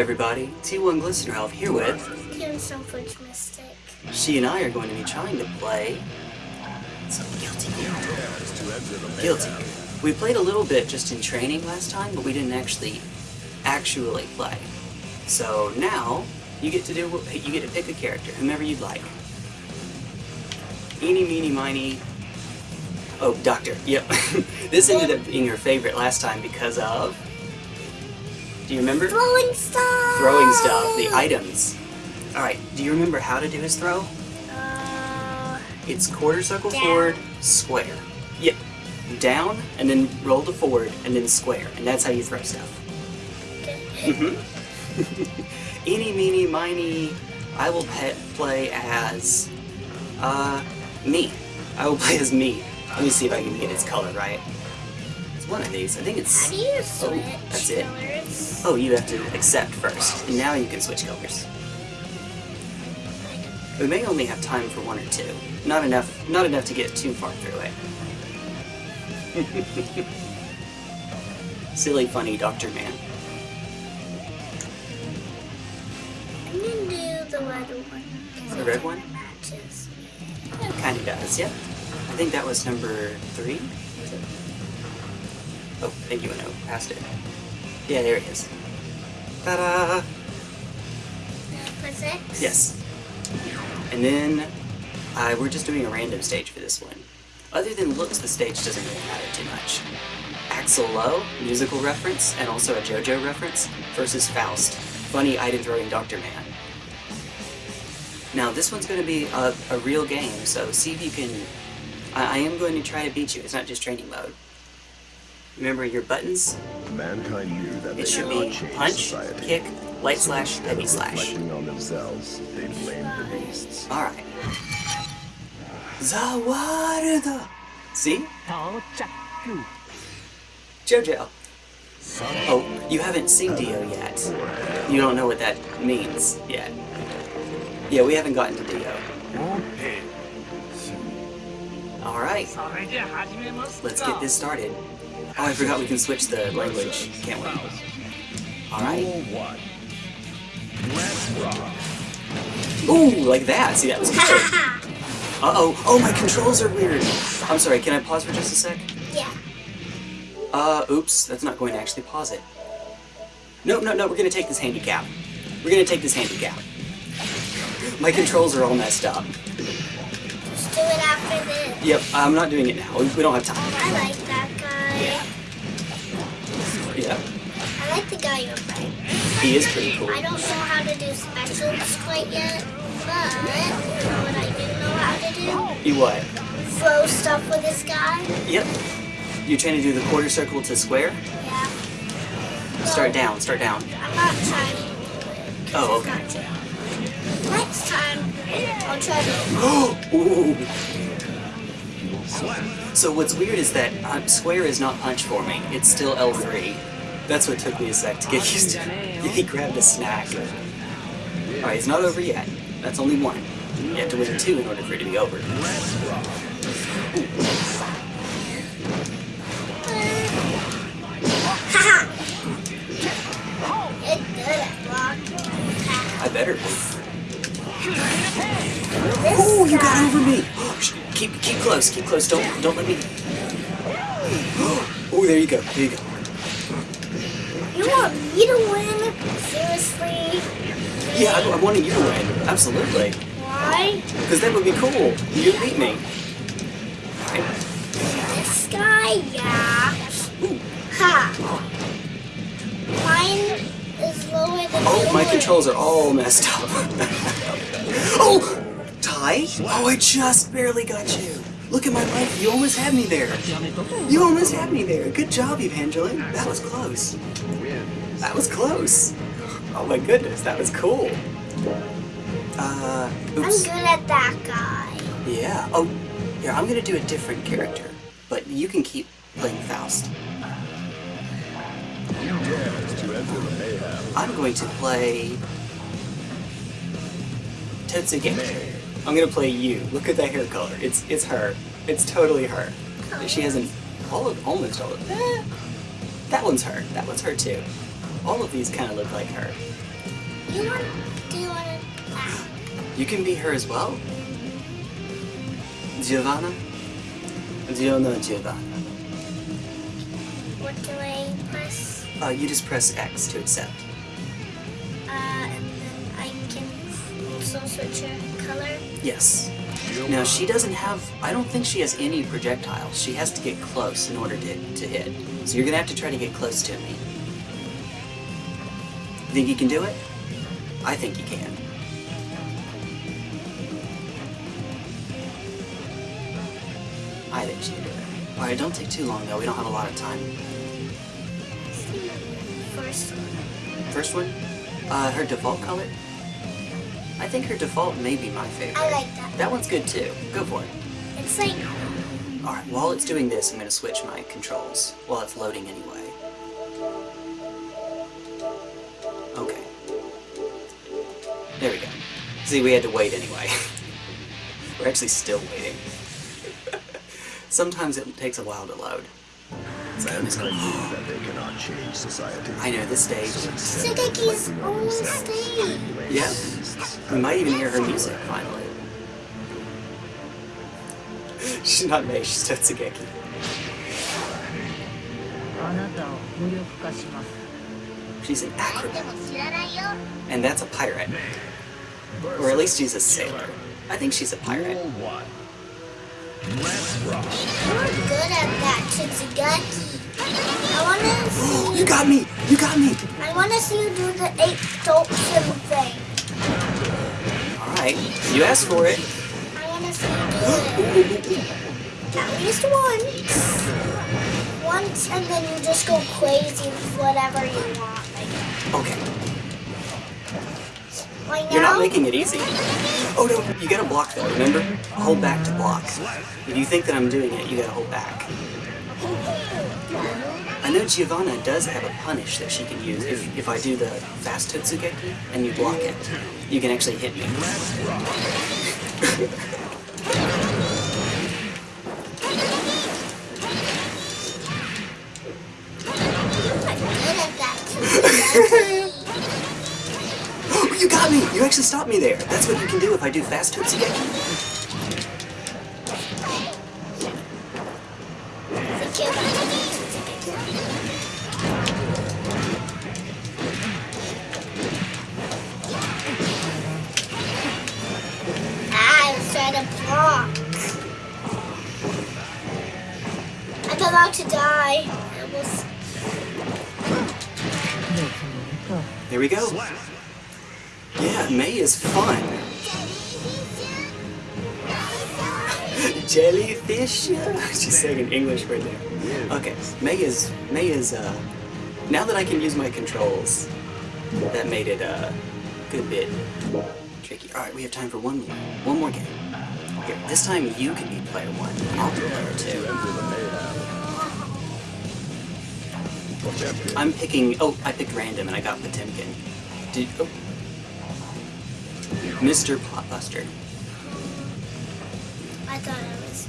everybody, T1 Glistener Elf here with... Mystic. She and I are going to be trying to play... Some Guilty Gear. Guilty Gear. We played a little bit just in training last time, but we didn't actually, actually play. So now, you get to do, you get to pick a character, whomever you'd like. Eeny, meeny, miny... Oh, Doctor, yep. this ended up being her favorite last time because of... Do you remember? Throwing stuff! Throwing stuff, the items. Alright, do you remember how to do his throw? Uh, It's quarter circle Down. forward, square. Yep. Down, and then roll to forward, and then square. And that's how you throw stuff. okay. Mm-hmm. Eeny, meeny, miny, I will pet play as, uh, me. I will play as me. Let me see if I can get his color right. One of these. I think it's... Oh, switch that's it. Oh, you have to accept first, and now you can switch colors. We may only have time for one or two. Not enough, not enough to get too far through it. Silly, funny Doctor Man. I'm gonna do the red one. The red one? Matches. Kind of does, yep. I think that was number three. Oh, thank you, Uno. Passed it. Yeah, there it is. Ta-da! Six? Yes. And then uh, we're just doing a random stage for this one. Other than looks, the stage doesn't really matter too much. Axl Low, musical reference, and also a JoJo reference, versus Faust, funny item throwing Dr. Man. Now this one's going to be a, a real game, so see if you can... I, I am going to try to beat you, it's not just training mode. Remember your buttons? Mankind knew that it should be punch, society. kick, light slash, heavy slash. on themselves, they blame the beasts. All right. Zawarudo. See? Jojo. Oh, you haven't seen Dio yet. You don't know what that means yet. Yeah, we haven't gotten to Dio. Alright. Let's get this started. Oh, I forgot we can switch the language, can't we? Alright. Rule one. Let's rock. Ooh, like that. See, that was good. Uh-oh. Oh, my controls are weird. I'm sorry, can I pause for just a sec? Yeah. Uh, oops, that's not going to actually pause it. No, no, no, we're gonna take this handicap. We're gonna take this handicap. My controls are all messed up. Just do it after this. Yep, I'm not doing it now. We, don't have time. I like guy. Yeah, I like the guy you're playing. he is pretty cool. I don't know how to do specials quite yet, but you know what I do know how to do? You what? Throw stuff with this guy. Yep. You're trying to do the quarter circle to square? Yeah. Start down, start down. I'm not trying to do it. Oh, okay. Next time, I'll try to. Ooh. So what's weird is that uh, square is not punch for me. It's still L3. That's what took me a sec to get used to. He grabbed a snack. Alright, it's not over yet. That's only one. You have to win two in order for it to be over. Haha! It's good at blocking. I better. Ooh, you got over me! Shh, keep keep close, keep close. Don't don't let me. Oh, there you go. There you go. You want me to win? Seriously? Yeah, I, I wanted you to win. Absolutely. Why? Because that would be cool. You beat me. Alright. This guy? Yeah. Ooh. Ha! Mine is lower than Oh, my controls are all messed up. oh! Ty? Oh, I just barely got you. Look at my life. You almost had me there. You almost had me there. Good job, Evangeline. That was close. That was close. Oh my goodness, that was cool. Uh, I'm good at that guy. Yeah. Oh, here, I'm gonna do a different character. But you can keep playing Faust. Who dares to enter the mayhem? I'm going to play Totsuge. I'm gonna play you. Look at that hair color. It's it's her. It's totally her. She has an all of almost all of eh, that one's her. That one's her too. All of these kind of look like her. You want? Do you want to? You can be her as well? Giovanna? Giovanna, Giovanna. what do I press? Uh, you just press X to accept. Also switch her color. Yes. Now, she doesn't have... I don't think she has any projectiles. She has to get close in order to, to hit. So you're gonna have to try to get close to me. You think you can do it? I think you can. I think she can do it. Alright, don't take too long though. We don't have a lot of time. First one. First one, uh, her default color. I think her default may be my favorite. I like that. That one's good too. Go for it. It's like Alright, while it's doing this, I'm going to switch my controls while it's loading anyway. Okay. There we go. See, we had to wait anyway. We're actually still waiting. Sometimes it takes a while to load. Mankind knew that they cannot change society. I know, this stage. Sugaki's own stage. Yeah. We might even hear her music, finally. she's not May, she's Totsugeki. She's an acrobat. And that's a pirate. Or at least she's a sailor. I think she's a pirate. Let's. You're good at that, I wanna see you. you got me! You got me! I wanna see you do the eight dope thing. Alright, you asked for it. I wanna see you. At least once. Once, and then you just go crazy with whatever you want. Like, Okay, right now. you're not making it easy. Oh no, you gotta block though, remember? Hold back to block. If you think that I'm doing it, you gotta hold back. I know Giovanna does have a punish that she can use if, if I do the fast Totsugeki and you block it. You can actually hit me. Oh, you got me! You actually stopped me there. That's what you can do if I do fast Totsugeki. と There we go. Yeah, May is fun. Jellyfish? She's saying in English right there. Okay, May is May is uh now that I can use my controls, that made it uh, a good bit tricky. Alright, we have time for one more. One more game. Here, this time you can be player one. I'll be player two. I'm picking oh, I picked random and I got Potemkin. Did oh. Mr. Plotbuster. I thought I was.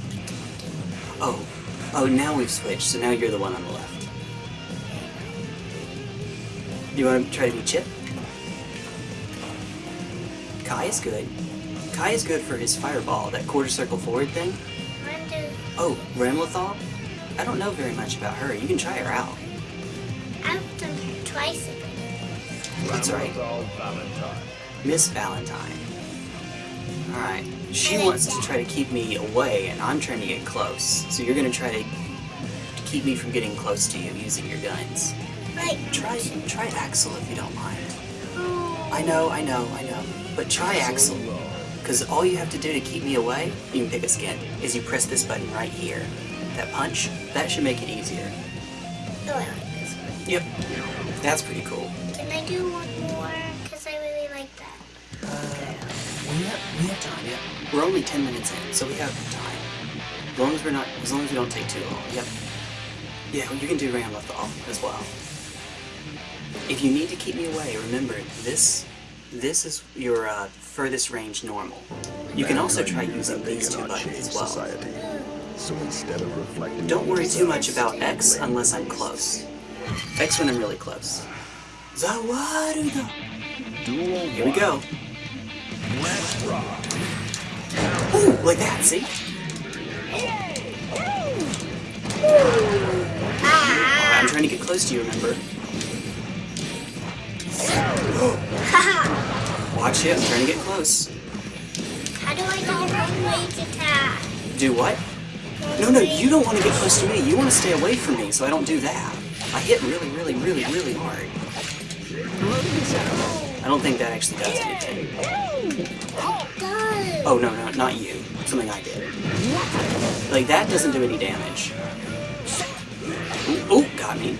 Oh, oh, now we've switched, so now you're the one on the left. You want to try to be Chipp? Ky is good. Ky is good for his fireball, that quarter circle forward thing. Oh, Ramlethal? I don't know very much about her. You can try her out. I've done her twice. already. That's right. Valentine. Miss Valentine. Alright. She wants to try to keep me away, and I'm trying to get close. So you're gonna try to to keep me from getting close to you using your guns. Right. Try try Axl if you don't mind. Oh. I know, I know, I know. But try Axl. Because all you have to do to keep me away, you can pick a skin, is you press this button right here. That punch, that should make it easier. Oh, I like this one. Yep. That's pretty cool. Can I do one more? Because I really like that. We have, we have time, yeah. We're only 10 minutes in, so we have time. As long as we're not, as long as we don't take too long, yep. Yeah, you can do Ramlethal as well. If you need to keep me away, remember, this, this is your uh, furthest range normal. You can also try using these two buttons as well. So instead of reflecting Don't worry too much about X unless I'm close. X when I'm really close. Zawaruda! Here we go. Let's rock. Ooh, like that, see? Ah! I'm trying to get close to you, remember? Haha! Watch it, I'm trying to get close. How do I do long range attack? Do what? No, no, you don't want to get close to me. You want to stay away from me, so I don't do that. I hit really, really, really, really hard. I don't think that actually does anything. Oh, no, no, not you. Something I did. Like, that doesn't do any damage. Ooh, ooh, got me.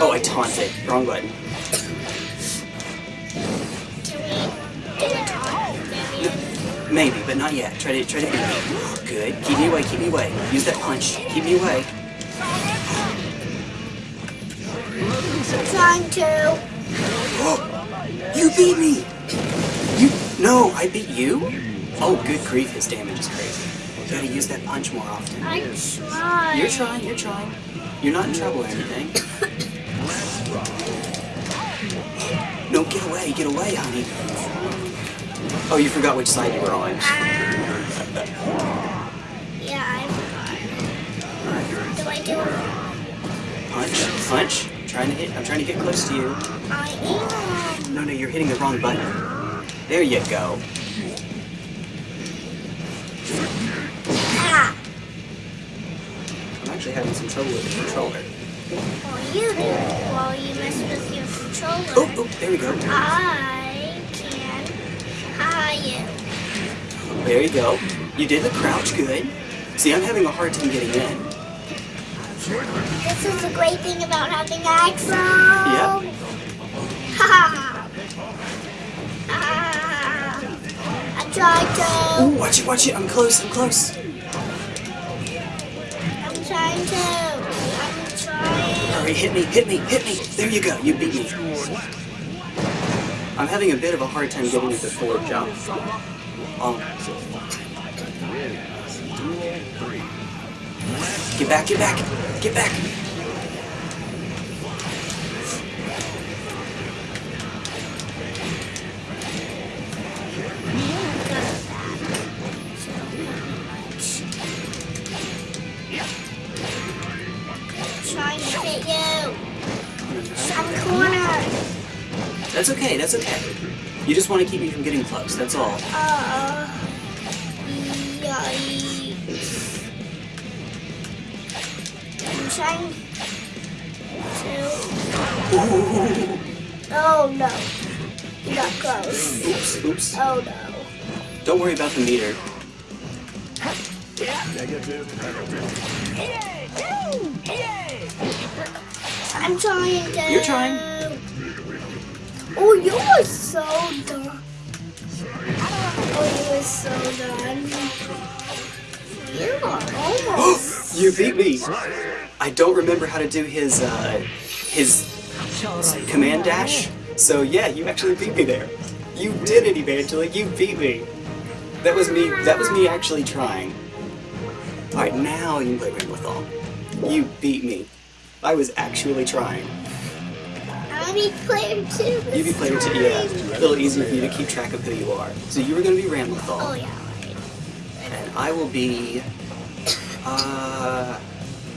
Oh, I taunted. Wrong button. Can we do a taunt variant? Maybe, but not yet. Try to try to beat me. Good. Keep me away. Keep me away. Use that punch. Keep me away. Trying to. You beat me. You no, I beat you. Oh, good grief! His damage is crazy. You gotta use that punch more often. I tried. You're trying. You're trying. You're not in trouble or anything. No, get away. Get away, honey. Oh, you forgot which side you were on. Ah. Yeah, I forgot. Do I do it? Punch. Punch. Trying to hit. I'm trying to get close to you. I am. No, no, you're hitting the wrong button. There you go. Ah! I'm actually having some trouble with the controller. Well, you do. While you mess with your controller. Oh, oh, there we go. I can hire you. There you go. You did the crouch good. See, I'm having a hard time getting in. This is the great thing about having Axl. Yep. Ha ha. I tried to. Oh, watch it, watch it. I'm close, I'm close. I'm trying to. I'm trying. Hurry, hit me, hit me, hit me. There you go. You beat me. I'm having a bit of a hard time getting into forward jump. Um, Duel three. Get back, get back, get back. trying to hit you. I'm the corner. That's okay, that's okay. You just want to keep me from getting close, that's all. Uh. Yikes. Trying to. Ooh. Oh no. You got close. Oops, oops. Oh no. Don't worry about the meter. Negative. I'm trying to. You're trying. Oh, you were so done. Oh, you were so done. You are almost. You beat me. I don't remember how to do his uh, his command dash. So yeah, you actually beat me there. You did it, Evangeline. You beat me. That was me. That was me actually trying. All right, now you can play Ramlethal. You beat me. I was actually trying. I'm a big player too. You be player two, yeah. A little easier for you to keep track of who you are. So you were gonna be Ramlethal. Oh yeah. Right. and I will be uh,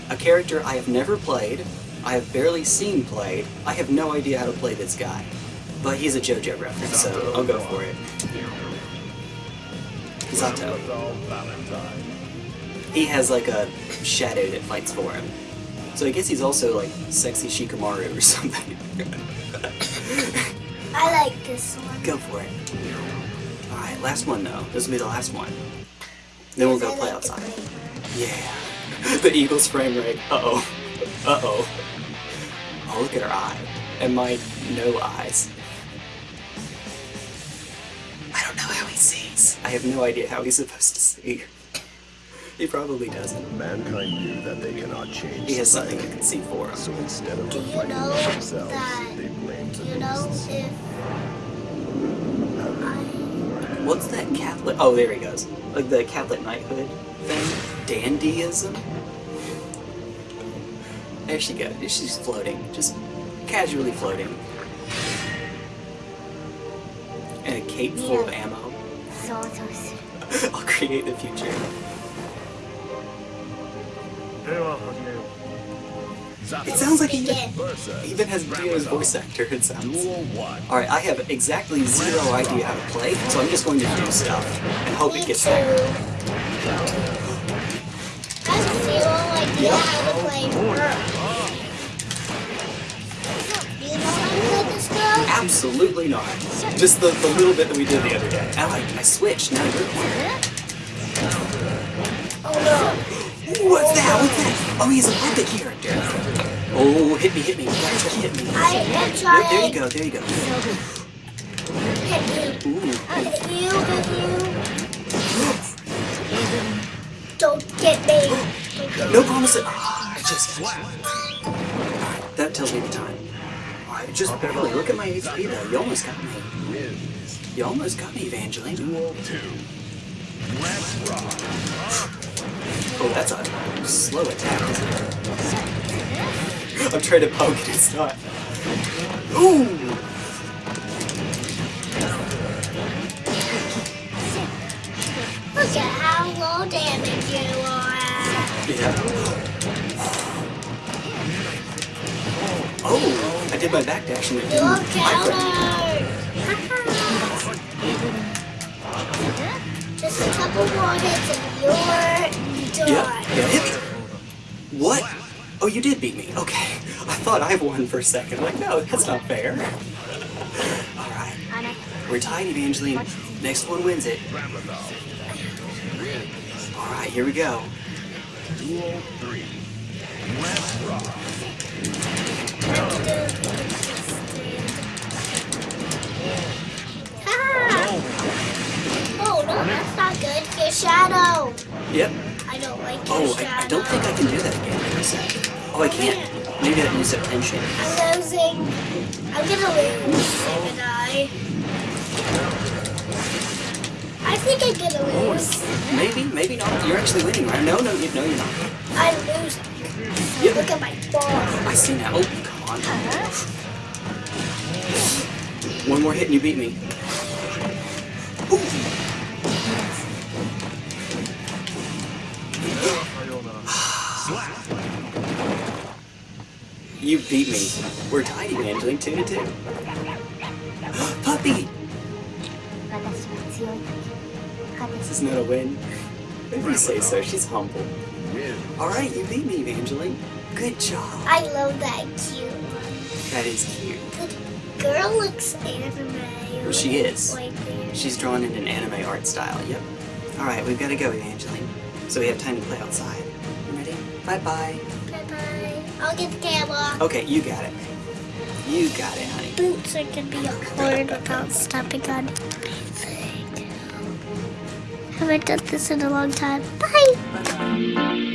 a character I have never played, I have barely seen played, I have no idea how to play this guy. But he's a JoJo reference, so I'll go for it. Zato. He has like a shadow that fights for him. So I guess he's also like sexy Shikamaru or something. I like this one. go for it. Alright, last one though. This will be the last one. Then we'll go play outside. Yeah. The Eagles frame rate. Uh-oh. Uh-oh. Oh, look at her eye. And my no eyes. I don't know how he sees. I have no idea how he's supposed to see. He probably doesn't. Mankind knew that they cannot change He has something he can see for him. So instead of Do you fighting know themselves, that- they blamed the you know if I What's that Catholic? Oh, there he goes. Like the Catholic knighthood thing? dandyism? There she goes. She's floating. Just casually floating. And a cape full of ammo. I'll create the future. It sounds like he even has Dio's voice actor, it sounds. Alright, I have exactly zero idea how to play, so I'm just going to do stuff and hope it gets there better. I have zero idea how to play her. You know how to play this girl? Absolutely not. Just the, the little bit that we did the other day. Oh, I, I switched. Now you're playing. Oh no. Ooh, What's that? What's that? Oh, he's a puppet character. Oh, hit me, hit me. Try to hit me. I am There, there you go, there you go. Hit me. Ooh. I hit you, hit Ah, I just. Alright, that tells me the time. Alright, just barely. Look at my HP though. You almost got me. You almost got me, Evangeline. Duel two. Let's rock. Oh, that's a slow attack, isn't it? I'm trying to poke it, it's not. Ooh! Look at how low damage you are. Yeah. Did my backdash and it didn't. I. Just a couple more hits and you're done. Yeah, yeah, hit me. What? Oh, you did beat me. Okay. I thought I won for a second. Like, no, that's not fair. Alright. We're tied, Evangeline. Next one wins it. Alright, here we go. Duel three. Let's rock. Yep. I don't like Oh. I, I don't think I can do that again for a sec. Oh, I can't. Maybe I use up tension. I'm losing. I'm gonna lose, haven't I? I think I'm gonna oh, lose. Maybe, maybe not. You're actually winning, right? No, no, you, no, you're not. I'm losing. Yep. Look at my ball. I see now. Oh, come on. Uh-huh. One more hit and you beat me. You beat me. We're tied, Evangeline, two to two. Puppy! This is not a win. If you say so, she's humble. Alright, you beat me, Evangeline. Good job. I love that cute. That is cute. The girl looks anime. Well, she is. Like. She's drawn in an anime art style, yep. Alright, we've got to go, Evangeline. So we have time to play outside. You ready? Bye-bye. Bye bye. I'll get the camera. Okay, you got it. You got it, honey. Boots are gonna be hard without stepping on anything. Haven't done this in a long time. Bye.